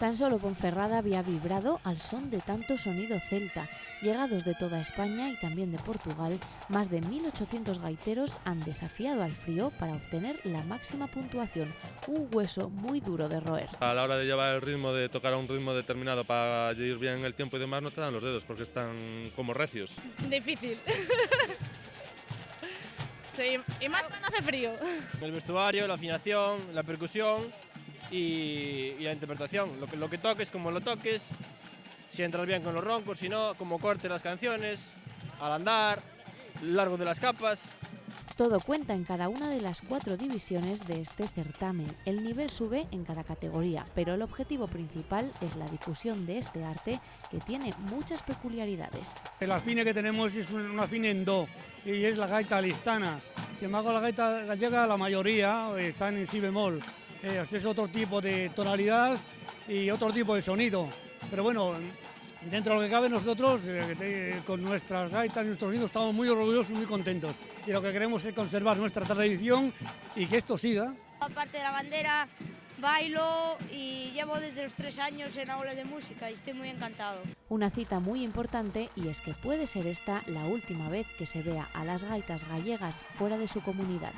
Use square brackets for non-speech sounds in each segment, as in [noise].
Tan solo Ponferrada había vibrado al son de tanto sonido celta. Llegados de toda España y también de Portugal, más de 1.800 gaiteros han desafiado al frío para obtener la máxima puntuación, un hueso muy duro de roer. A la hora de llevar el ritmo, de tocar a un ritmo determinado para ir bien el tiempo y demás, no te dan los dedos porque están como recios. Difícil. [laughs] sí, y más cuando hace frío. El vestuario, la afinación, la percusión y, y la interpretación. Lo que, lo que toques, como lo toques, si entras bien con los roncos, si no, como cortes las canciones, al andar, largo de las capas. Todo cuenta en cada una de las cuatro divisiones de este certamen. El nivel sube en cada categoría, pero el objetivo principal es la difusión de este arte que tiene muchas peculiaridades. El afine que tenemos es un afine en do y es la gaita listana. Sin embargo, la gaita gallega, la mayoría están en si bemol. Eh, es otro tipo de tonalidad y otro tipo de sonido. Pero bueno, dentro de lo que cabe nosotros, eh, con nuestras gaitas y nuestros sonidos, estamos muy orgullosos y muy contentos. Y lo que queremos es conservar nuestra tradición y que esto siga. Aparte de la bandera, bailo y llevo desde los tres años en aulas de música y estoy muy encantado. Una cita muy importante y es que puede ser esta la última vez que se vea a las gaitas gallegas fuera de su comunidad.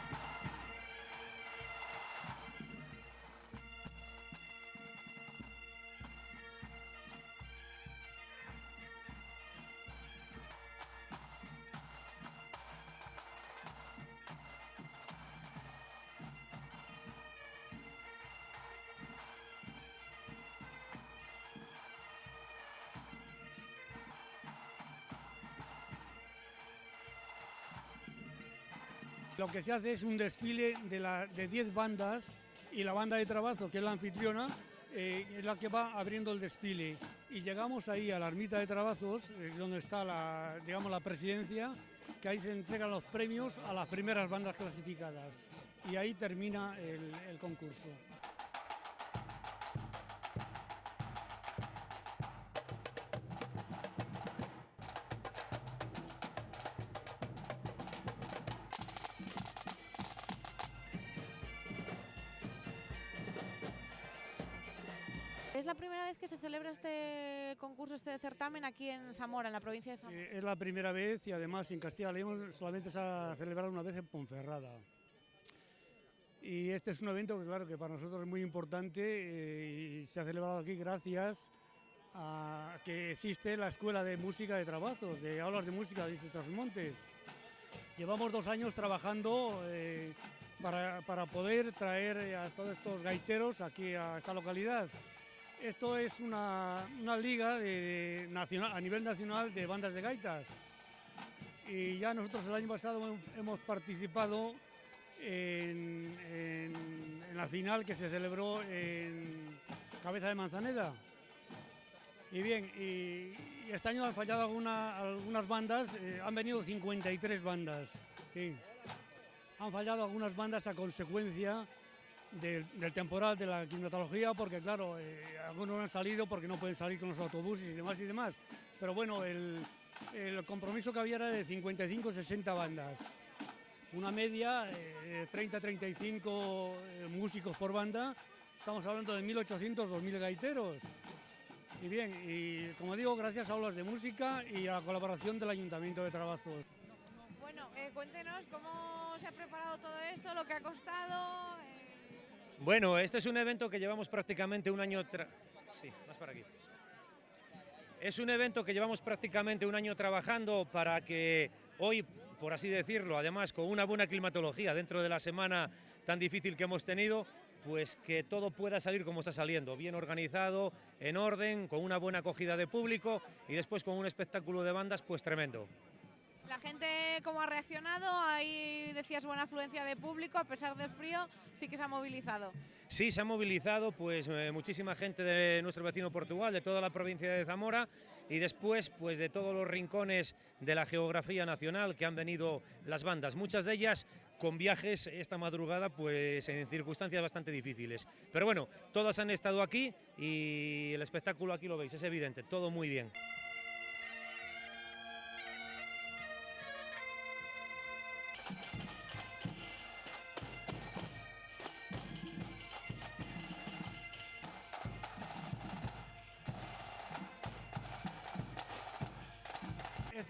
Lo que se hace es un desfile de 10 bandas y la banda de trabajo, que es la anfitriona, eh, es la que va abriendo el desfile. Y llegamos ahí a la ermita de Trabazos, eh, donde está la, digamos, la presidencia, que ahí se entregan los premios a las primeras bandas clasificadas. Y ahí termina el concurso. ¿Es la primera vez que se celebra este concurso, este certamen aquí en Zamora, en la provincia de Zamora? Sí, es la primera vez y además en Castilla León solamente se ha celebrado una vez en Ponferrada. Y este es un evento que claro que para nosotros es muy importante eh, y se ha celebrado aquí gracias a que existe la Escuela de Música de Trabajos, de aulas de música de Montes. Llevamos dos años trabajando eh, para, para poder traer a todos estos gaiteros aquí a esta localidad. Esto es una, una liga de, nacional, a nivel nacional de bandas de gaitas. Y ya nosotros el año pasado hemos participado en, la final que se celebró en Cabeza de Manzaneda. Y bien, este año han fallado alguna, algunas bandas, eh, han venido 53 bandas, sí. Han fallado algunas bandas a consecuencia del, temporal de la climatología, porque claro, eh, algunos no han salido porque no pueden salir con los autobuses y demás y demás. Pero bueno, el, el compromiso que había era de 55-60 bandas. Una media, eh, 30-35 eh, músicos por banda. Estamos hablando de 1.800-2.000 gaiteros. Y bien, y como digo, gracias a aulas de música y a la colaboración del Ayuntamiento de Trabazos. Bueno, eh, cuéntenos cómo se ha preparado todo esto, lo que ha costado. Bueno, este es un evento que llevamos prácticamente un año... Sí, más para aquí. Es un evento que llevamos prácticamente un año trabajando para que hoy, por así decirlo, además con una buena climatología dentro de la semana tan difícil que hemos tenido, pues que todo pueda salir como está saliendo, bien organizado, en orden, con una buena acogida de público y después con un espectáculo de bandas pues tremendo. La gente cómo ha reaccionado, ahí decías buena afluencia de público, a pesar del frío, sí que se ha movilizado. Sí, se ha movilizado pues eh, muchísima gente de nuestro vecino Portugal, de toda la provincia de Zamora y después pues de todos los rincones de la geografía nacional que han venido las bandas, muchas de ellas con viajes esta madrugada pues en circunstancias bastante difíciles. Pero bueno, todas han estado aquí y el espectáculo aquí lo veis, es evidente, todo muy bien.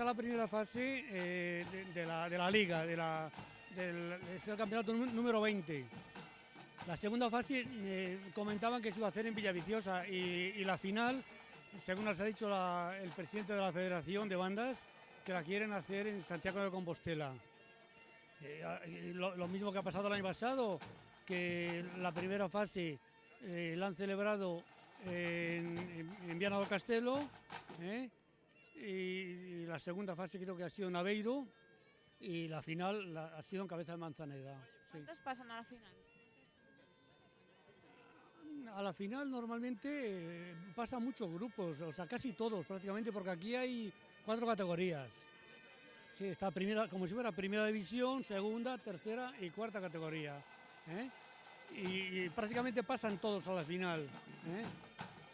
La primera fase eh, de, la, de la liga, de del, es el campeonato nú- número 20. La segunda fase eh, comentaban que se iba a hacer en Villaviciosa y, y la final, según nos ha dicho el presidente de la Federación de Bandas, que la quieren hacer en Santiago de Compostela. Eh, lo, mismo que ha pasado el año pasado, que la primera fase eh, la han celebrado en, en, en Viana do Castelo ¿eh? Y, la segunda fase creo que ha sido en Aveiro y la final la- ha sido en Cabeza de Manzaneda. sí. ¿Cuántos pasan a la final? A la final normalmente eh, pasan muchos grupos, o sea, casi todos prácticamente, porque aquí hay cuatro categorías. Sí, está primera, como si fuera primera división, segunda, tercera y cuarta categoría. ¿eh? Y, y prácticamente pasan todos a la final. ¿eh?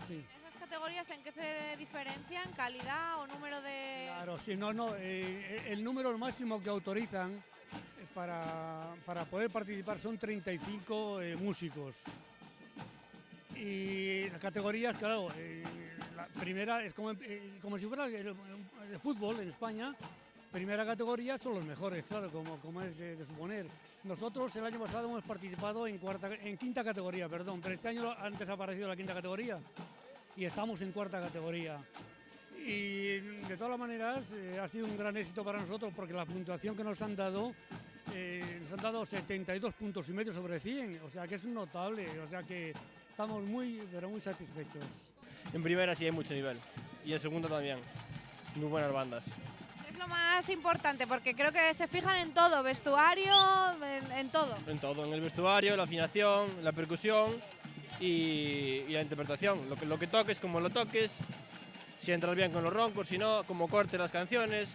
Sí. ¿Esas categorías en qué se diferencian? ¿Calidad o número de...? Claro, sí, no, no, eh, el número máximo que autorizan eh, para, para poder participar son 35 eh, músicos. Y las categorías, claro, eh, la primera es como, eh, como si fuera el fútbol en España. Primera categoría son los mejores, claro, como, como es de, de suponer. Nosotros el año pasado hemos participado en, cuarta, en quinta categoría, perdón, pero este año antes ha aparecido la quinta categoría y estamos en cuarta categoría. Y de todas las maneras eh, ha sido un gran éxito para nosotros porque la puntuación que nos han dado, eh, nos han dado 72 puntos y medio sobre 100, o sea que es notable, o sea que estamos muy, pero muy satisfechos. En primera sí hay mucho nivel y en segunda también. Muy buenas bandas. Es lo más importante porque creo que se fijan en todo, vestuario, en, en todo. En todo, en el vestuario, la afinación, la percusión y, la interpretación. Lo que, lo que toques, como lo toques, si entras bien con los roncos, si no, como cortes las canciones,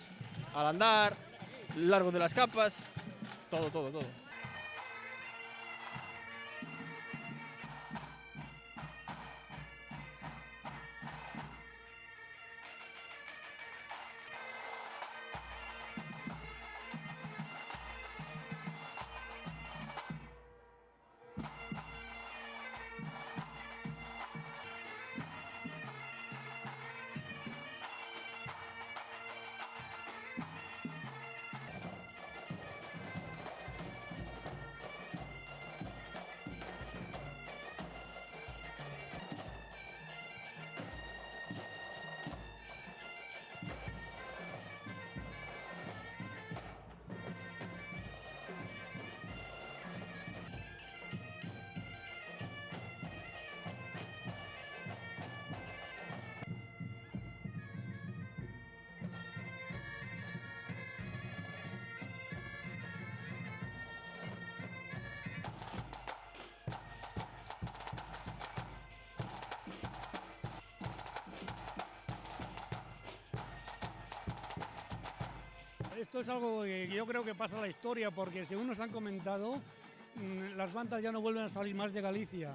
al andar, largo de las capas, todo, todo, todo. Esto es algo que yo creo que pasa a la historia porque según nos han comentado, mm, las bandas ya no vuelven a salir más de Galicia.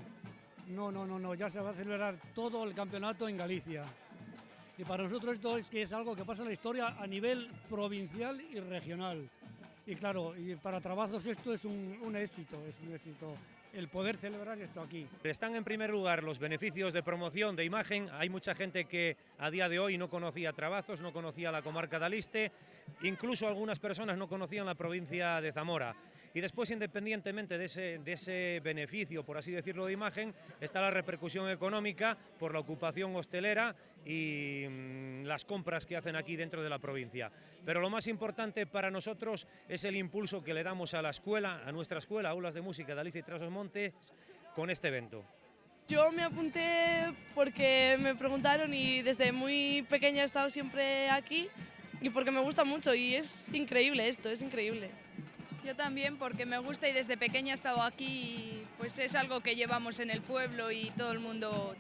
No, no, no, no, ya se va a celebrar todo el campeonato en Galicia. Y para nosotros esto es que es algo que pasa en la historia a nivel provincial y regional. Y claro, y para trabajos esto es un, un éxito, es un éxito el poder celebrar esto aquí. Están en primer lugar los beneficios de promoción, de imagen. Hay mucha gente que a día de hoy no conocía Trabazos, no conocía la comarca de Aliste, incluso algunas personas no conocían la provincia de Zamora. Y después, independientemente de ese, de ese beneficio, por así decirlo, de imagen, está la repercusión económica por la ocupación hostelera y mm, las compras que hacen aquí dentro de la provincia. Pero lo más importante para nosotros es el impulso que le damos a la escuela, a nuestra escuela, Aulas de Música de Alicia y Trasos Montes, con este evento. Yo me apunté porque me preguntaron y desde muy pequeña he estado siempre aquí y porque me gusta mucho y es increíble esto, es increíble. Yo también porque me gusta y desde pequeña he estado aquí y pues es algo que llevamos en el pueblo y todo el mundo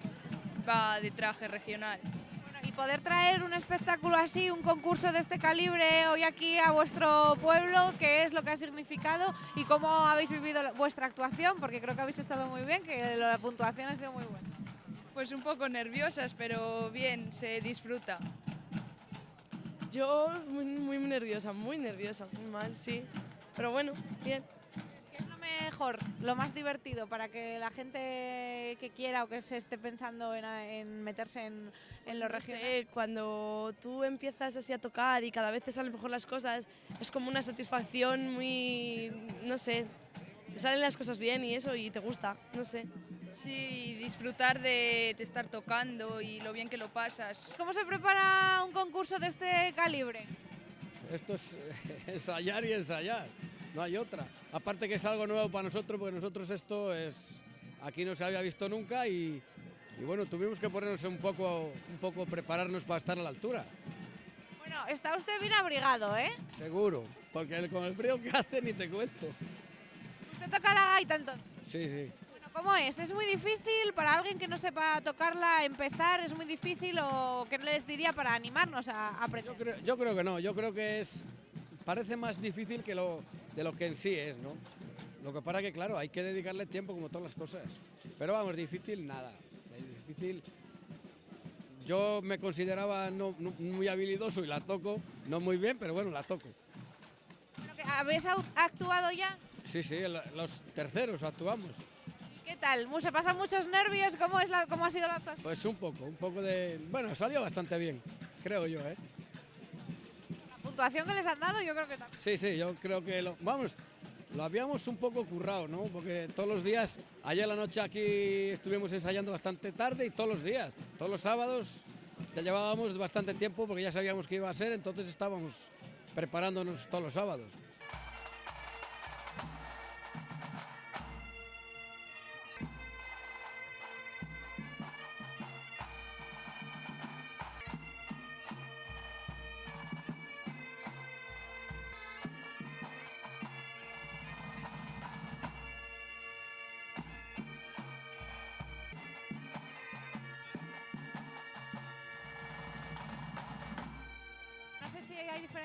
va de traje regional. Bueno, y poder traer un espectáculo así, un concurso de este calibre hoy aquí a vuestro pueblo, ¿qué es lo que ha significado y cómo habéis vivido vuestra actuación? Porque creo que habéis estado muy bien, que la puntuación ha sido muy buena. Pues un poco nerviosas, pero bien, se disfruta. Yo muy, muy nerviosa, muy nerviosa, muy mal, sí. Pero bueno, bien. ¿Qué es lo mejor mejor, lo más divertido para que la gente que quiera o que se esté pensando en, en meterse en, en lo No regional? sé, cuando tú empiezas así a tocar y cada vez te salen mejor las cosas, es como una satisfacción muy, no sé, te salen las cosas bien y eso y te gusta, no sé. Sí, disfrutar de, de estar tocando y lo bien que lo pasas. ¿Cómo se prepara un concurso de este calibre? Esto es [laughs] ensayar y ensayar, no hay otra. Aparte que es algo nuevo para nosotros, porque nosotros esto es aquí no se había visto nunca y, y bueno, tuvimos que ponernos un poco, un poco prepararnos para estar a la altura, Bueno, está usted bien abrigado, ¿eh? seguro, porque el- con el frío que hace ni te cuento. Usted toca la gaita entonces. Sí, sí. Bueno, ¿Cómo es? ¿Es muy difícil para alguien que no sepa tocarla empezar? ¿Es muy difícil o qué les diría para animarnos a a aprender? Yo creo, yo creo que no, yo creo que es parece más difícil que lo, de lo que en sí es, ¿no? Lo que pasa que, claro, hay que dedicarle tiempo como todas las cosas. Pero vamos, difícil nada. Difícil. Yo me consideraba no, no muy habilidoso y la toco, no muy bien, pero bueno, la toco. ¿Habéis actuado ya? Sí, sí, los terceros actuamos. ¿Qué tal? ¿Se pasan muchos nervios? ¿Cómo, es la, ¿Cómo ha sido la actuación? Pues un poco, un poco de... Bueno, salió bastante bien, creo yo, ¿eh? Puntuación que les han dado yo creo que también. Sí, sí, yo creo que lo, vamos, lo habíamos un poco currado, ¿no? Porque todos los días, ayer la noche aquí estuvimos ensayando bastante tarde y todos los días, todos los sábados ya llevábamos bastante tiempo porque ya sabíamos que iba a ser, entonces estábamos preparándonos todos los sábados.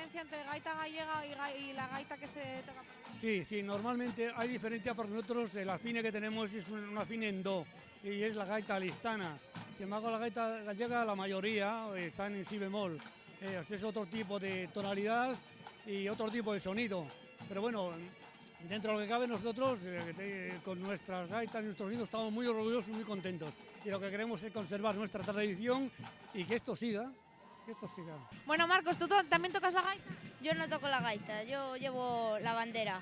Diferencia entre gaita gallega y, la gaita que se. Sí, sí, normalmente hay diferencia porque nosotros el afine que tenemos es un, un en do y es la gaita listana. Sin embargo, la gaita gallega, la mayoría están en si bemol. Eh, es otro tipo de tonalidad y otro tipo de sonido. Pero bueno, dentro de lo que cabe nosotros, eh, con nuestras gaitas y nuestros sonidos, estamos muy orgullosos y muy contentos. Y lo que queremos es conservar nuestra tradición y que esto siga, que esto siga. Bueno, Marcos, ¿tú to- también tocas la gaita? Yo no toco la gaita, yo llevo la bandera.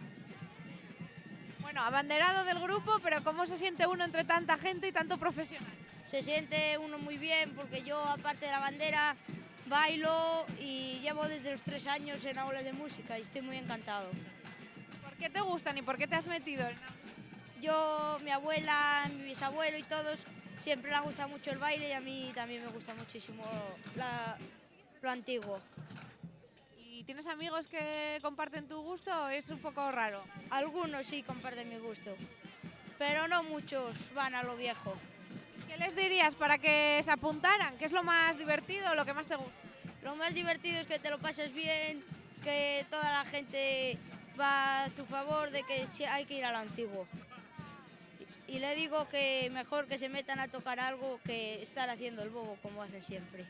Bueno, abanderado del grupo, pero ¿cómo se siente uno entre tanta gente y tanto profesional? Se siente uno muy bien porque yo, aparte de la bandera, bailo y llevo desde los tres años en aulas de música y estoy muy encantado. ¿Por qué te gustan y por qué te has metido en Yo, mi abuela, mi bisabuelo y todos siempre le ha gustado mucho el baile y a mí también me gusta muchísimo la- lo antiguo. ¿Y tienes amigos que comparten tu gusto o es un poco raro? Algunos sí comparten mi gusto, pero no muchos van a lo viejo. ¿Qué les dirías para que se apuntaran? ¿Qué es lo más divertido o lo que más te gusta? Lo más divertido es que te lo pases bien, que toda la gente va a tu favor, de que hay que ir a lo antiguo. Y le digo que mejor que se metan a tocar algo que estar haciendo el bobo como hacen siempre.